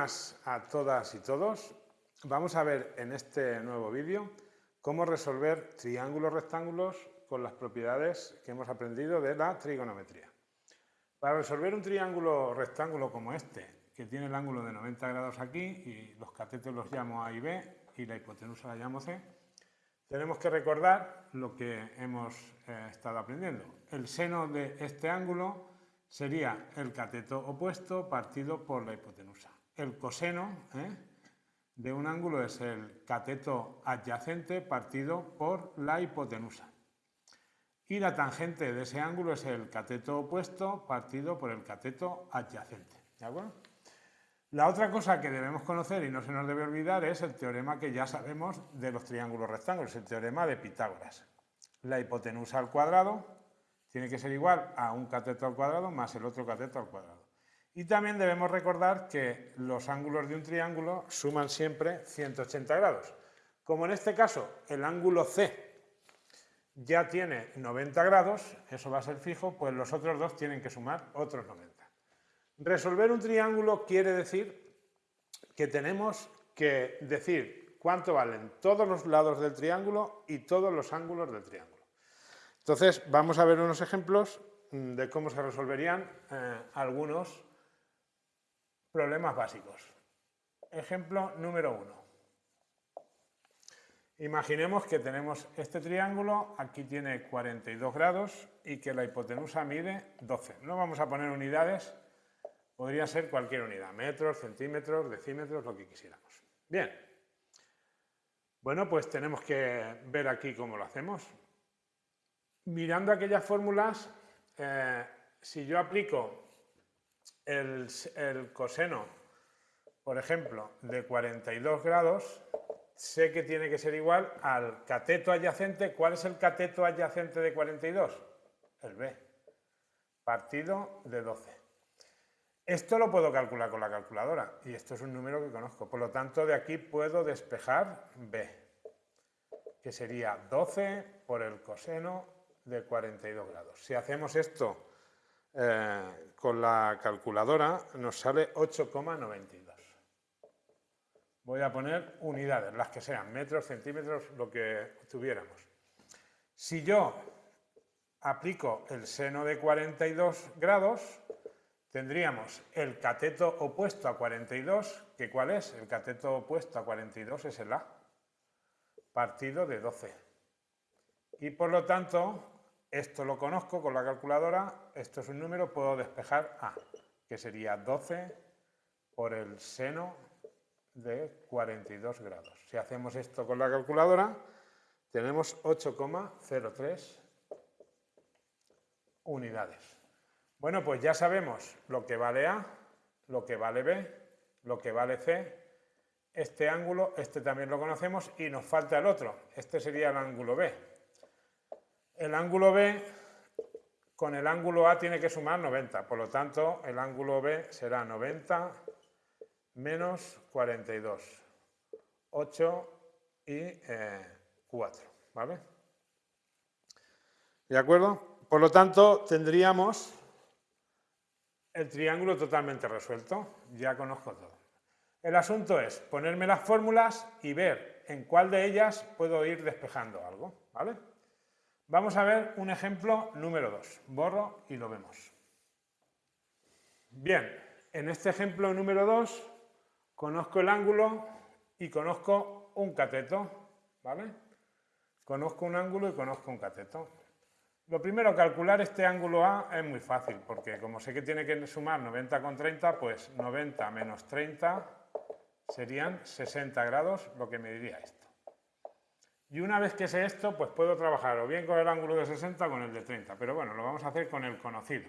buenas a todas y todos. Vamos a ver en este nuevo vídeo cómo resolver triángulos rectángulos con las propiedades que hemos aprendido de la trigonometría. Para resolver un triángulo rectángulo como este, que tiene el ángulo de 90 grados aquí y los catetos los llamo A y B y la hipotenusa la llamo C, tenemos que recordar lo que hemos eh, estado aprendiendo. El seno de este ángulo sería el cateto opuesto partido por la hipotenusa. El coseno ¿eh? de un ángulo es el cateto adyacente partido por la hipotenusa. Y la tangente de ese ángulo es el cateto opuesto partido por el cateto adyacente. ¿De acuerdo? La otra cosa que debemos conocer y no se nos debe olvidar es el teorema que ya sabemos de los triángulos rectángulos, el teorema de Pitágoras. La hipotenusa al cuadrado tiene que ser igual a un cateto al cuadrado más el otro cateto al cuadrado. Y también debemos recordar que los ángulos de un triángulo suman siempre 180 grados. Como en este caso el ángulo C ya tiene 90 grados, eso va a ser fijo, pues los otros dos tienen que sumar otros 90. Resolver un triángulo quiere decir que tenemos que decir cuánto valen todos los lados del triángulo y todos los ángulos del triángulo. Entonces, vamos a ver unos ejemplos mm, de cómo se resolverían eh, algunos problemas básicos. Ejemplo número uno. Imaginemos que tenemos este triángulo, aquí tiene 42 grados y que la hipotenusa mide 12. No vamos a poner unidades, podría ser cualquier unidad, metros, centímetros, decímetros, lo que quisiéramos. Bien, bueno, pues tenemos que ver aquí cómo lo hacemos mirando aquellas fórmulas, eh, si yo aplico el, coseno, por ejemplo, de 42 grados, sé que tiene que ser igual al cateto adyacente. ¿Cuál es el cateto adyacente de 42? El B, partido de 12. Esto lo puedo calcular con la calculadora y esto es un número que conozco. Por lo tanto, de aquí puedo despejar B, que sería 12 por el coseno de 42 grados. Si hacemos esto eh, con la calculadora, nos sale 8,92. Voy a poner unidades, las que sean, metros, centímetros, lo que tuviéramos. Si yo aplico el seno de 42 grados, tendríamos el cateto opuesto a 42, que ¿cuál es? El cateto opuesto a 42 es el A, partido de 12 y por lo tanto, esto lo conozco con la calculadora, esto es un número, puedo despejar A, que sería 12 por el seno de 42 grados. Si hacemos esto con la calculadora, tenemos 8,03 unidades. Bueno, pues ya sabemos lo que vale A, lo que vale B, lo que vale C, este ángulo, este también lo conocemos y nos falta el otro, este sería el ángulo B. El ángulo B con el ángulo A tiene que sumar 90, por lo tanto el ángulo B será 90 menos 42, 8 y 4, eh, ¿vale? ¿De acuerdo? Por lo tanto, tendríamos el triángulo totalmente resuelto, ya conozco todo. El asunto es ponerme las fórmulas y ver en cuál de ellas puedo ir despejando algo, ¿vale? Vamos a ver un ejemplo número 2. Borro y lo vemos. Bien, en este ejemplo número 2 conozco el ángulo y conozco un cateto, ¿vale? Conozco un ángulo y conozco un cateto. Lo primero, calcular este ángulo A es muy fácil, porque como sé que tiene que sumar 90 con 30, pues 90 menos 30 serían 60 grados, lo que me diría esto. Y una vez que sé esto, pues puedo trabajar o bien con el ángulo de 60 o con el de 30, pero bueno, lo vamos a hacer con el conocido.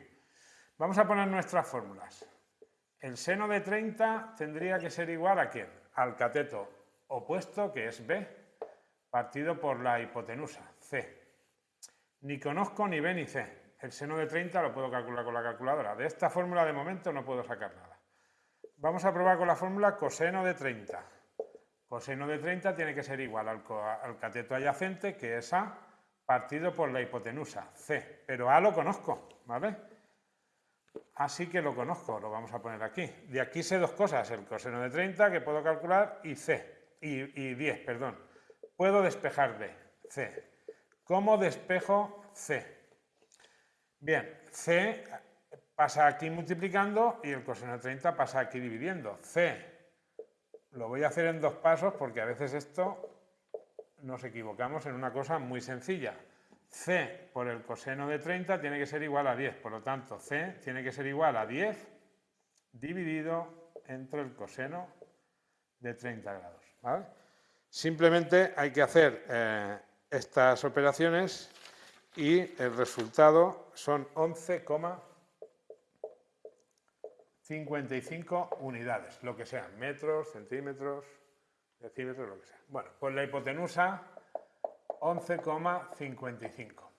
Vamos a poner nuestras fórmulas. El seno de 30 tendría que ser igual a quién? Al cateto opuesto, que es B, partido por la hipotenusa, C. Ni conozco ni B ni C. El seno de 30 lo puedo calcular con la calculadora. De esta fórmula de momento no puedo sacar nada. Vamos a probar con la fórmula coseno de 30. Coseno de 30 tiene que ser igual al, cateto adyacente, que es A, partido por la hipotenusa, C. Pero A lo conozco, ¿vale? Así que lo conozco, lo vamos a poner aquí. De aquí sé dos cosas, el coseno de 30 que puedo calcular y C, y, y 10, perdón. Puedo despejar B, C. ¿Cómo despejo C? Bien, C pasa aquí multiplicando y el coseno de 30 pasa aquí dividiendo. C lo voy a hacer en dos pasos porque a veces esto nos equivocamos en una cosa muy sencilla. C por el coseno de 30 tiene que ser igual a 10, por lo tanto C tiene que ser igual a 10 dividido entre el coseno de 30 grados. Simplemente hay que hacer eh, estas operaciones y el resultado son 11,55 unidades, lo que sean, metros, centímetros, decímetros, lo que sea. Bueno, pues la hipotenusa 11,55.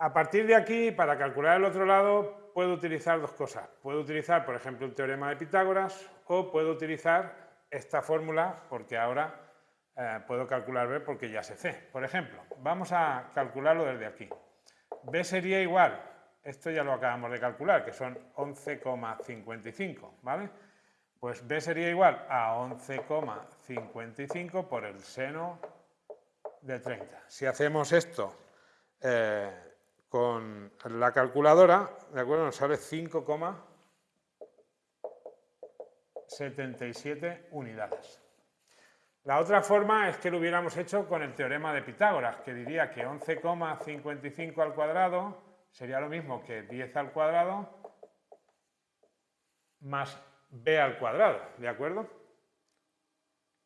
A partir de aquí, para calcular el otro lado, puedo utilizar dos cosas. Puedo utilizar, por ejemplo, el teorema de Pitágoras o puedo utilizar esta fórmula porque ahora eh, puedo calcular B porque ya sé C. Por ejemplo, vamos a calcularlo desde aquí. B sería igual, esto ya lo acabamos de calcular, que son 11,55, ¿vale? Pues B sería igual a 11,55 por el seno de 30. Si hacemos esto eh, con la calculadora, ¿de acuerdo? Nos sale 5,77 unidades. La otra forma es que lo hubiéramos hecho con el teorema de Pitágoras, que diría que 11,55 al cuadrado sería lo mismo que 10 al cuadrado más b al cuadrado, ¿de acuerdo?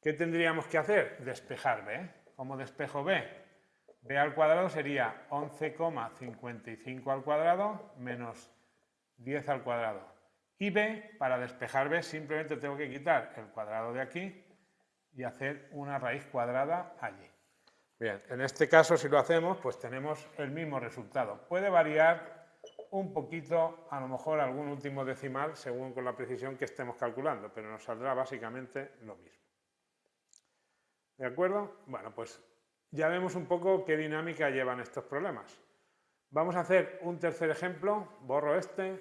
¿Qué tendríamos que hacer? Despejar b. ¿Cómo despejo b? b al cuadrado sería 11,55 al cuadrado menos 10 al cuadrado. Y b, para despejar b, simplemente tengo que quitar el cuadrado de aquí y hacer una raíz cuadrada allí. Bien, en este caso si lo hacemos, pues tenemos el mismo resultado. Puede variar un poquito, a lo mejor algún último decimal, según con la precisión que estemos calculando, pero nos saldrá básicamente lo mismo. ¿De acuerdo? Bueno, pues ya vemos un poco qué dinámica llevan estos problemas. Vamos a hacer un tercer ejemplo, borro este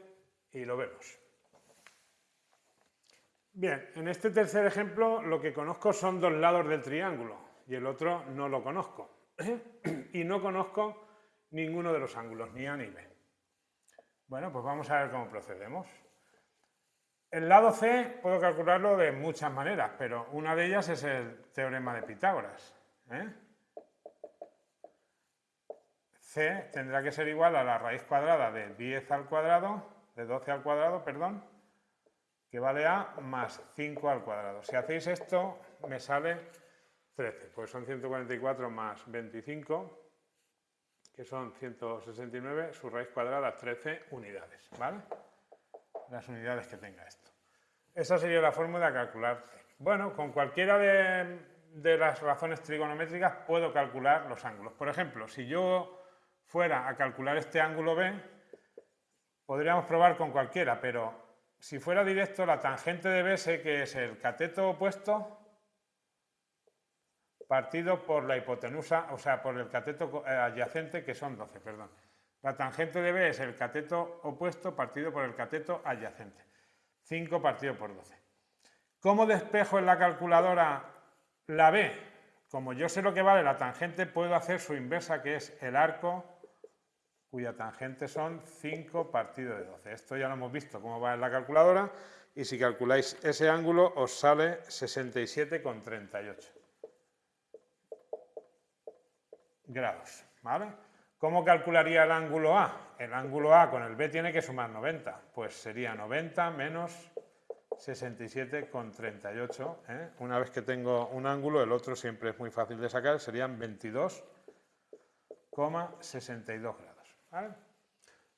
y lo vemos. Bien, en este tercer ejemplo lo que conozco son dos lados del triángulo y el otro no lo conozco. y no conozco ninguno de los ángulos, ni A ni B. Bueno, pues vamos a ver cómo procedemos. El lado C puedo calcularlo de muchas maneras, pero una de ellas es el teorema de Pitágoras. ¿eh? C tendrá que ser igual a la raíz cuadrada de 10 al cuadrado, de 12 al cuadrado, perdón, que vale a más 5 al cuadrado. Si hacéis esto, me sale 13, pues son 144 más 25, que son 169, su raíz cuadrada 13 unidades, ¿vale? Las unidades que tenga esto. Esa sería la fórmula de calcular Bueno, con cualquiera de, de las razones trigonométricas puedo calcular los ángulos. Por ejemplo, si yo fuera a calcular este ángulo B, podríamos probar con cualquiera, pero si fuera directo, la tangente de B sé que es el cateto opuesto partido por la hipotenusa, o sea, por el cateto eh, adyacente, que son 12, perdón. La tangente de B es el cateto opuesto partido por el cateto adyacente. 5 partido por 12. ¿Cómo despejo en la calculadora la B? Como yo sé lo que vale la tangente, puedo hacer su inversa, que es el arco cuya tangente son 5 partido de 12. Esto ya lo hemos visto cómo va en la calculadora y si calculáis ese ángulo os sale 67,38 grados. ¿vale? ¿Cómo calcularía el ángulo A? El ángulo A con el B tiene que sumar 90, pues sería 90 menos 67,38. ¿eh? Una vez que tengo un ángulo, el otro siempre es muy fácil de sacar, serían 22,62 grados.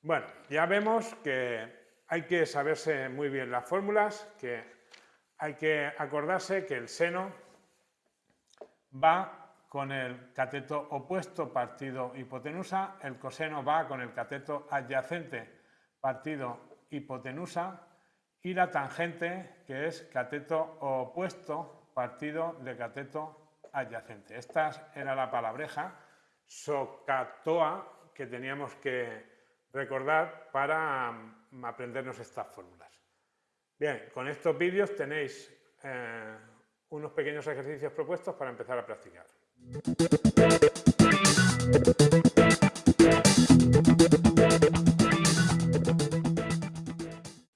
Bueno, ya vemos que hay que saberse muy bien las fórmulas, que hay que acordarse que el seno va con el cateto opuesto partido hipotenusa, el coseno va con el cateto adyacente partido hipotenusa y la tangente que es cateto opuesto partido de cateto adyacente. Esta era la palabreja socatoa que teníamos que recordar para mm, aprendernos estas fórmulas. Bien, con estos vídeos tenéis eh, unos pequeños ejercicios propuestos para empezar a practicar. Thank you.